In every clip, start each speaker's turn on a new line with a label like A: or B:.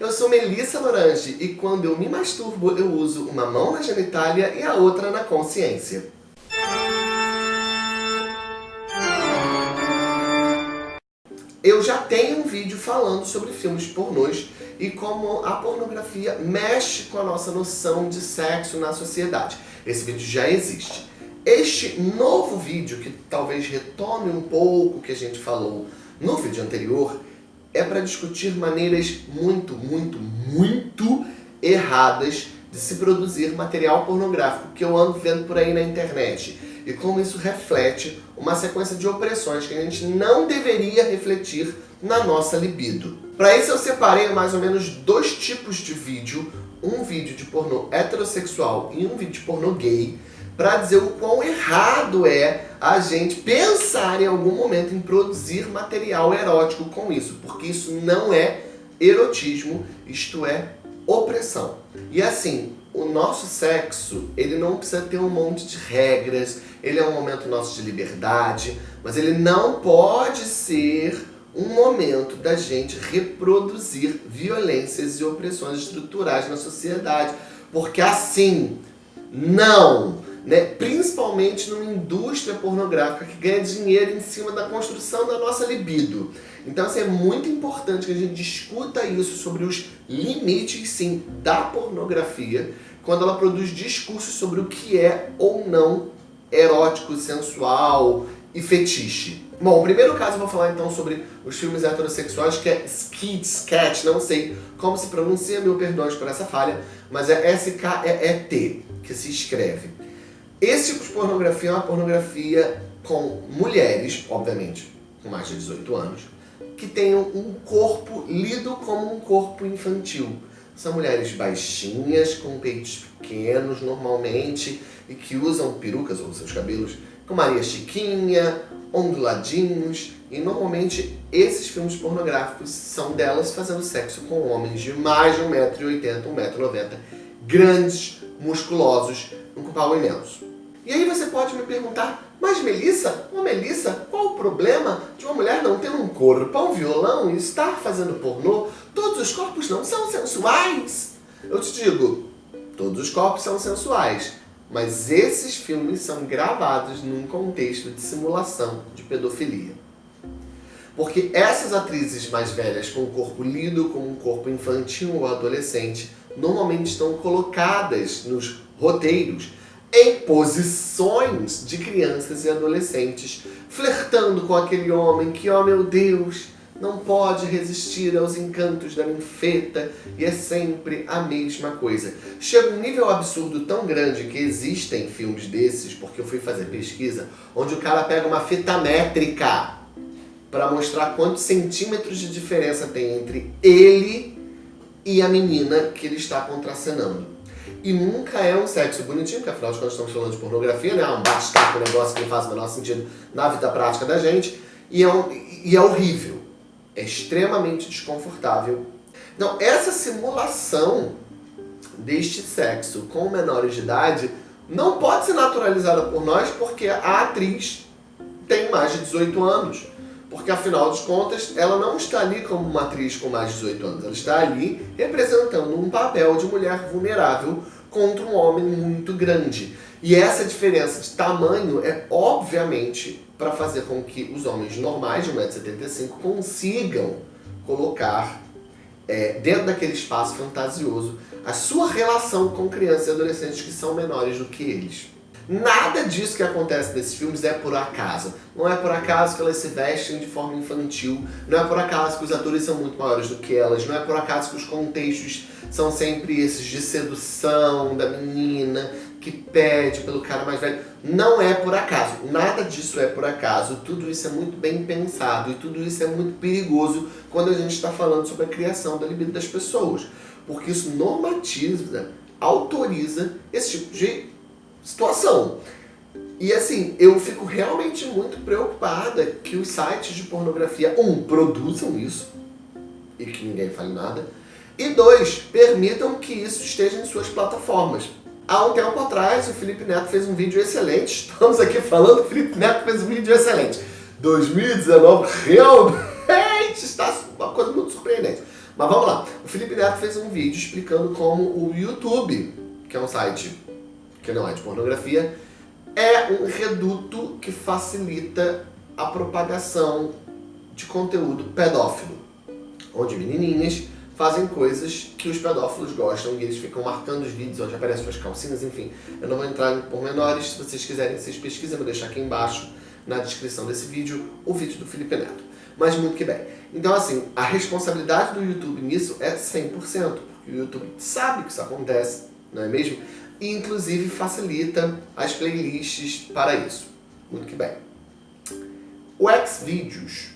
A: eu sou Melissa Lorange e quando eu me masturbo eu uso uma mão na genitália e a outra na consciência. Eu já tenho um vídeo falando sobre filmes pornôs e como a pornografia mexe com a nossa noção de sexo na sociedade. Esse vídeo já existe. Este novo vídeo, que talvez retome um pouco o que a gente falou no vídeo anterior, é para discutir maneiras muito, muito, muito erradas de se produzir material pornográfico que eu ando vendo por aí na internet. E como isso reflete uma sequência de opressões que a gente não deveria refletir na nossa libido. Para isso eu separei mais ou menos dois tipos de vídeo, um vídeo de pornô heterossexual e um vídeo de pornô gay, para dizer o quão errado é a gente pensar em algum momento em produzir material erótico com isso, porque isso não é erotismo, isto é opressão. E assim, o nosso sexo, ele não precisa ter um monte de regras, ele é um momento nosso de liberdade, mas ele não pode ser um momento da gente reproduzir violências e opressões estruturais na sociedade. Porque assim, não! Né? Principalmente numa indústria pornográfica que ganha dinheiro em cima da construção da nossa libido. Então assim, é muito importante que a gente discuta isso sobre os limites, sim, da pornografia, quando ela produz discursos sobre o que é ou não erótico, sensual e fetiche. Bom, o primeiro caso eu vou falar então sobre os filmes heterossexuais, que é Skid Sketch, não sei como se pronuncia, mil perdões por essa falha, mas é S-K-E-E-T, que se escreve. Esse tipo de pornografia é uma pornografia com mulheres, obviamente, com mais de 18 anos, que tenham um corpo lido como um corpo infantil. São mulheres baixinhas, com peitos pequenos normalmente, e que usam perucas ou seus cabelos com Maria Chiquinha, onduladinhos, e normalmente esses filmes pornográficos são delas fazendo sexo com homens de mais de 1,80m, 1,90m, grandes, musculosos, com pau imenso. E aí você pode me perguntar, mas Melissa, ô Melissa, qual o problema de uma mulher não ter um corpo, um violão e estar fazendo pornô? Todos os corpos não são sensuais? Eu te digo, todos os corpos são sensuais, mas esses filmes são gravados num contexto de simulação de pedofilia. Porque essas atrizes mais velhas com o corpo lido como um corpo infantil ou adolescente normalmente estão colocadas nos roteiros em posições de crianças e adolescentes, flertando com aquele homem que, oh meu Deus, não pode resistir aos encantos da ninfeta e é sempre a mesma coisa. Chega um nível absurdo tão grande que existem filmes desses, porque eu fui fazer pesquisa, onde o cara pega uma fita métrica para mostrar quantos centímetros de diferença tem entre ele e a menina que ele está contracenando. E nunca é um sexo bonitinho, porque afinal de contas estamos falando de pornografia, né? Um bate-taco, um negócio que não faz o menor sentido na vida prática da gente. E é, um, e é horrível é extremamente desconfortável. Não, essa simulação deste sexo com menores de idade não pode ser naturalizada por nós porque a atriz tem mais de 18 anos. Porque, afinal de contas, ela não está ali como uma atriz com mais de 18 anos. Ela está ali representando um papel de mulher vulnerável contra um homem muito grande. E essa diferença de tamanho é, obviamente, para fazer com que os homens normais de 1,75m consigam colocar é, dentro daquele espaço fantasioso a sua relação com crianças e adolescentes que são menores do que eles. Nada disso que acontece nesses filmes é por acaso. Não é por acaso que elas se vestem de forma infantil, não é por acaso que os atores são muito maiores do que elas, não é por acaso que os contextos são sempre esses de sedução da menina, que pede pelo cara mais velho. Não é por acaso, nada disso é por acaso, tudo isso é muito bem pensado e tudo isso é muito perigoso quando a gente está falando sobre a criação da libido das pessoas. Porque isso normatiza, autoriza esse tipo de situação. E assim, eu fico realmente muito preocupada que os sites de pornografia, um, produzam isso, e que ninguém fale nada, e dois, permitam que isso esteja em suas plataformas. Há um tempo atrás, o Felipe Neto fez um vídeo excelente. Estamos aqui falando o Felipe Neto fez um vídeo excelente. 2019 realmente está uma coisa muito surpreendente. Mas vamos lá. O Felipe Neto fez um vídeo explicando como o YouTube, que é um site não é de pornografia, é um reduto que facilita a propagação de conteúdo pedófilo, onde menininhas fazem coisas que os pedófilos gostam e eles ficam marcando os vídeos onde aparecem suas calcinhas, enfim. Eu não vou entrar em pormenores, se vocês quiserem, vocês pesquisem, vou deixar aqui embaixo na descrição desse vídeo o vídeo do Felipe Neto. Mas muito que bem. Então assim, a responsabilidade do YouTube nisso é 100%, porque o YouTube sabe que isso acontece, não é mesmo? E inclusive facilita as playlists para isso. Muito que bem. O Xvideos,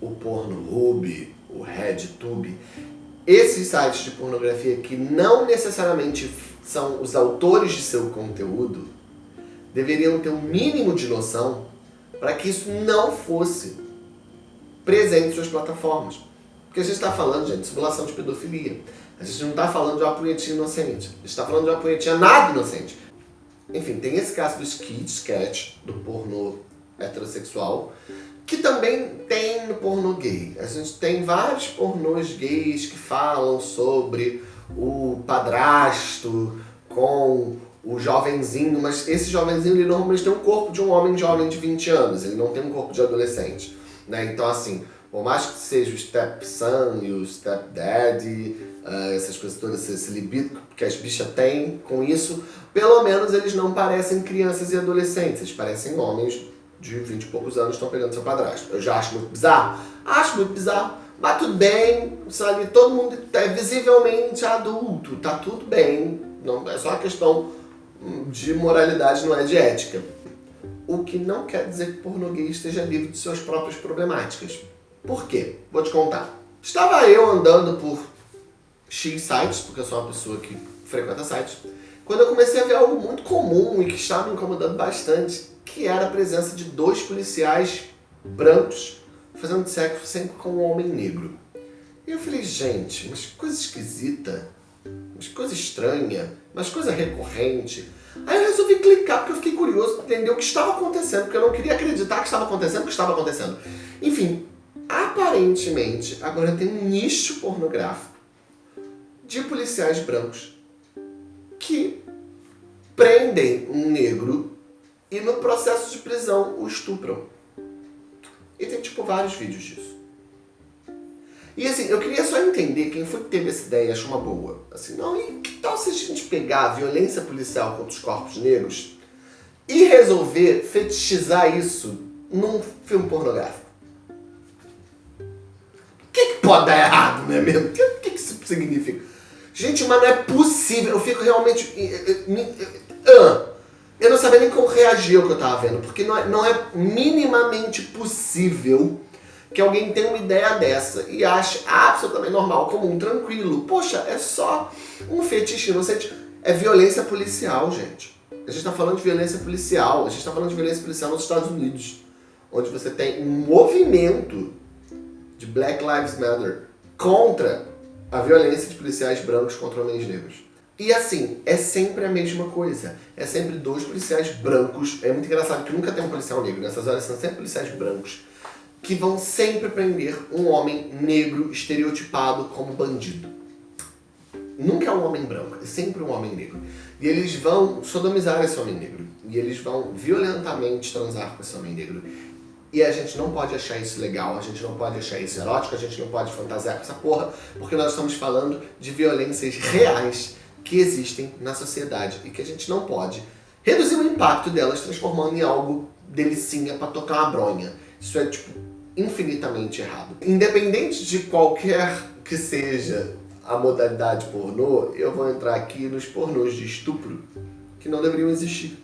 A: o Pornhub, o RedTube, esses sites de pornografia que não necessariamente são os autores de seu conteúdo, deveriam ter um mínimo de noção para que isso não fosse presente em suas plataformas. Porque a gente está falando, gente, de simulação de pedofilia. A gente não está falando de uma punhetinha inocente. A gente está falando de uma punhetinha nada inocente. Enfim, tem esse caso do skit, sketch, do pornô heterossexual, que também tem no pornô gay. A gente tem vários pornôs gays que falam sobre o padrasto com o jovenzinho, mas esse jovenzinho ele normalmente tem um corpo de um homem jovem de 20 anos, ele não tem um corpo de adolescente. Né? Então assim, por mais que seja o stepson e o stepdaddy, uh, essas coisas todas, esse libido que as bichas têm com isso, pelo menos eles não parecem crianças e adolescentes, eles parecem homens de 20 e poucos anos estão pegando seu padrasto. Eu já acho muito bizarro? Acho muito bizarro, mas tudo bem, sabe? Todo mundo é visivelmente adulto, tá tudo bem. Não, é só uma questão de moralidade, não é de ética. O que não quer dizer que o gay esteja livre de suas próprias problemáticas. Por quê? Vou te contar. Estava eu andando por X sites, porque eu sou uma pessoa que frequenta sites, quando eu comecei a ver algo muito comum e que estava me incomodando bastante, que era a presença de dois policiais brancos fazendo sexo sempre com um homem negro. E eu falei, gente, mas coisa esquisita, mas coisa estranha, mas coisa recorrente. Aí eu resolvi clicar porque eu fiquei curioso entender o que estava acontecendo, porque eu não queria acreditar que estava acontecendo o que estava acontecendo. Enfim, aparentemente, agora tem um nicho pornográfico de policiais brancos que prendem um negro e no processo de prisão o estupram. E tem tipo vários vídeos disso. E assim, eu queria só entender quem foi que teve essa ideia e achou uma boa. Assim, não, e que tal se a gente pegar a violência policial contra os corpos negros e resolver fetichizar isso num filme pornográfico? O que, que pode dar errado, não é mesmo? O que, que, que isso significa? Gente, mas não é possível. Eu fico realmente... Uh, eu não sabia nem como reagir ao que eu estava vendo, porque não é, não é minimamente possível que alguém tenha uma ideia dessa e ache absolutamente normal, comum, tranquilo. Poxa, é só um fetiche inocente. É violência policial, gente. A gente está falando de violência policial, a gente está falando de violência policial nos Estados Unidos, onde você tem um movimento de Black Lives Matter contra a violência de policiais brancos contra homens negros. E assim, é sempre a mesma coisa. É sempre dois policiais brancos. É muito engraçado que nunca tem um policial negro. Nessas horas são sempre policiais brancos que vão sempre prender um homem negro estereotipado como bandido. Nunca é um homem branco, é sempre um homem negro. E eles vão sodomizar esse homem negro. E eles vão violentamente transar com esse homem negro. E a gente não pode achar isso legal, a gente não pode achar isso erótico, a gente não pode fantasiar com essa porra, porque nós estamos falando de violências reais que existem na sociedade e que a gente não pode reduzir o impacto delas transformando em algo delicinha para tocar uma bronha. Isso é, tipo, infinitamente errado. Independente de qualquer que seja a modalidade pornô, eu vou entrar aqui nos pornôs de estupro que não deveriam existir.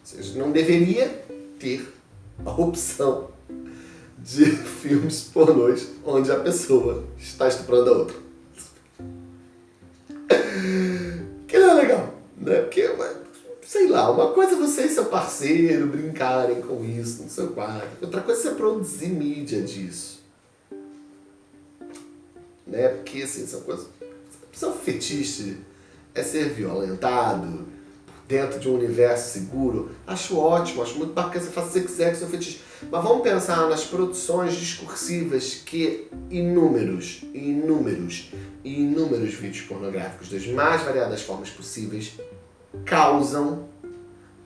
A: Ou seja, não deveria ter a opção de filmes pornôs onde a pessoa está estuprando a outra. Né? Porque, sei lá, uma coisa é você e seu parceiro brincarem com isso no seu quarto. Outra coisa é você produzir mídia disso. Né? Porque, assim, são coisas... São fetiche é ser violentado dentro de um universo seguro, acho ótimo, acho muito bacana, você faça o que você quiser com seu fetiche. Mas vamos pensar nas produções discursivas que inúmeros, inúmeros, inúmeros vídeos pornográficos das mais variadas formas possíveis causam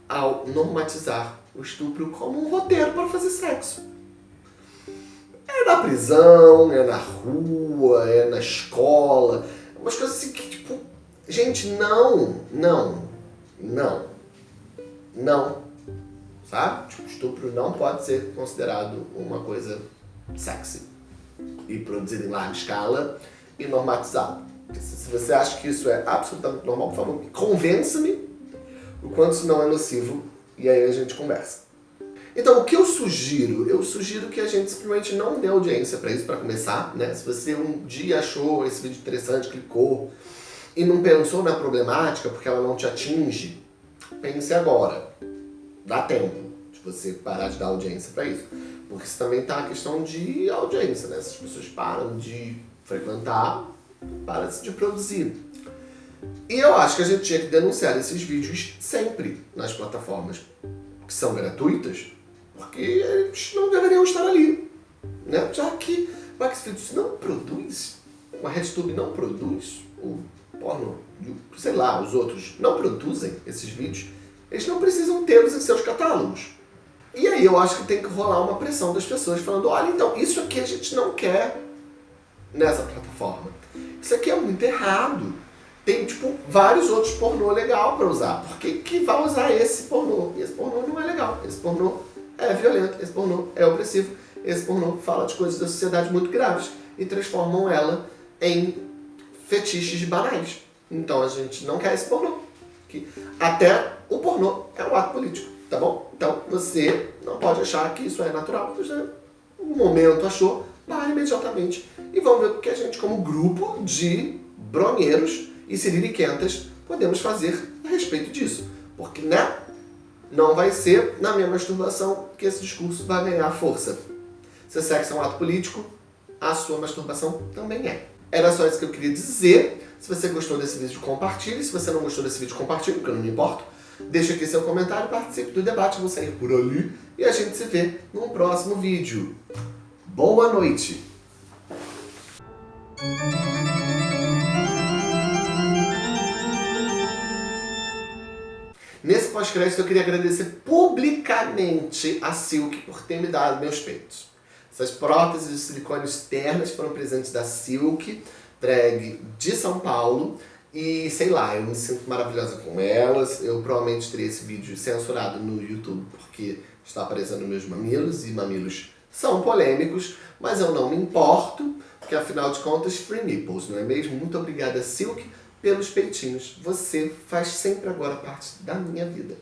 A: ao normatizar o estupro como um roteiro para fazer sexo. É na prisão, é na rua, é na escola, umas coisas assim que, tipo, gente, não, não, não, não, sabe? Tipo, estupro não pode ser considerado uma coisa sexy e produzido em larga escala e normatizado. Se você acha que isso é absolutamente normal, por favor, convença-me o quanto isso não é nocivo e aí a gente conversa. Então, o que eu sugiro? Eu sugiro que a gente simplesmente não dê audiência para isso, para começar, né? Se você um dia achou esse vídeo interessante, clicou e não pensou na problemática porque ela não te atinge, pense agora. Dá tempo de você parar de dar audiência para isso. Porque isso também tá a questão de audiência, né? Se as pessoas param de frequentar, param de produzir. E eu acho que a gente tinha que denunciar esses vídeos sempre nas plataformas que são gratuitas, porque eles não deveriam estar ali. Né? Já que o Xvideos não produz, a RedTube não produz, o porno, sei lá, os outros não produzem esses vídeos, eles não precisam tê-los em seus catálogos. E aí eu acho que tem que rolar uma pressão das pessoas falando, olha, então, isso aqui a gente não quer nessa plataforma. Isso aqui é muito errado. Tem, tipo, vários outros pornô legal para usar. Por que, que vai usar esse pornô? E esse pornô não é legal. Esse pornô é violento, esse pornô é opressivo, esse pornô fala de coisas da sociedade muito graves e transformam ela em fetiches banais. Então a gente não quer esse pornô. Que até o pornô é um ato político, tá bom? Então você não pode achar que isso é natural. Você, no momento achou, para imediatamente. E vamos ver o que a gente, como grupo de bronheiros e siririquentas, podemos fazer a respeito disso. Porque, né? Não vai ser na minha masturbação que esse discurso vai ganhar força. Se sexo é um ato político, a sua masturbação também é. Era só isso que eu queria dizer. Se você gostou desse vídeo, compartilhe. Se você não gostou desse vídeo, compartilhe, porque eu não me importo. Deixa aqui seu comentário, participe do debate, vou sair por ali. E a gente se vê num próximo vídeo. Boa noite! Nesse pós-crédito eu queria agradecer publicamente a Silk por ter me dado meus peitos. Essas próteses de silicone externas foram presentes da Silk, drag de São Paulo. E sei lá, eu me sinto maravilhosa com elas. Eu provavelmente terei esse vídeo censurado no YouTube porque está aparecendo meus mamilos e mamilos são polêmicos, mas eu não me importo, porque afinal de contas, free nipples, não é mesmo? Muito obrigada, Silk, pelos peitinhos. Você faz sempre agora parte da minha vida.